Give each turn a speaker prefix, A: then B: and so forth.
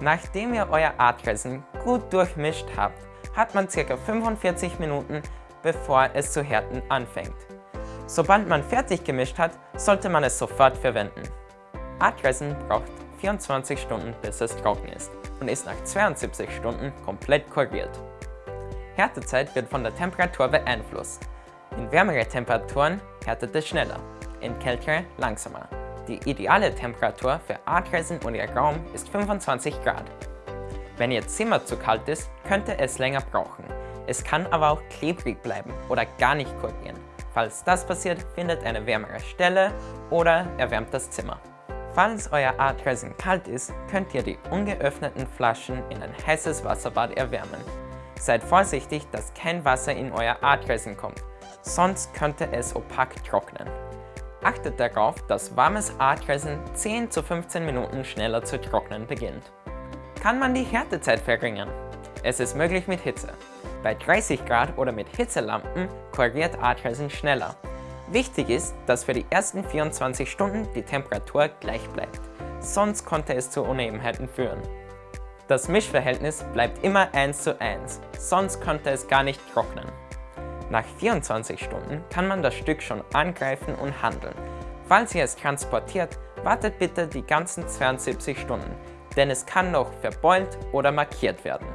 A: Nachdem ihr euer Artresin gut durchmischt habt, hat man ca. 45 Minuten, bevor es zu härten anfängt. Sobald man fertig gemischt hat, sollte man es sofort verwenden. Artresin braucht 24 Stunden bis es trocken ist und ist nach 72 Stunden komplett kuriert. Härtezeit wird von der Temperatur beeinflusst. In wärmere Temperaturen härtet es schneller, in kältere langsamer. Die ideale Temperatur für Artresin und ihr Raum ist 25 Grad. Wenn Ihr Zimmer zu kalt ist, könnte es länger brauchen. Es kann aber auch klebrig bleiben oder gar nicht kurieren. Falls das passiert, findet eine wärmere Stelle oder erwärmt das Zimmer. Falls euer Artresin kalt ist, könnt ihr die ungeöffneten Flaschen in ein heißes Wasserbad erwärmen. Seid vorsichtig, dass kein Wasser in euer Artresin kommt, sonst könnte es opak trocknen. Achtet darauf, dass warmes Artresin 10 zu 15 Minuten schneller zu trocknen beginnt. Kann man die Härtezeit verringern? Es ist möglich mit Hitze. Bei 30 Grad oder mit Hitzelampen korrigiert Artresin schneller. Wichtig ist, dass für die ersten 24 Stunden die Temperatur gleich bleibt, sonst konnte es zu Unebenheiten führen. Das Mischverhältnis bleibt immer 1 zu 1, sonst könnte es gar nicht trocknen. Nach 24 Stunden kann man das Stück schon angreifen und handeln. Falls ihr es transportiert, wartet bitte die ganzen 72 Stunden, denn es kann noch verbeult oder markiert werden.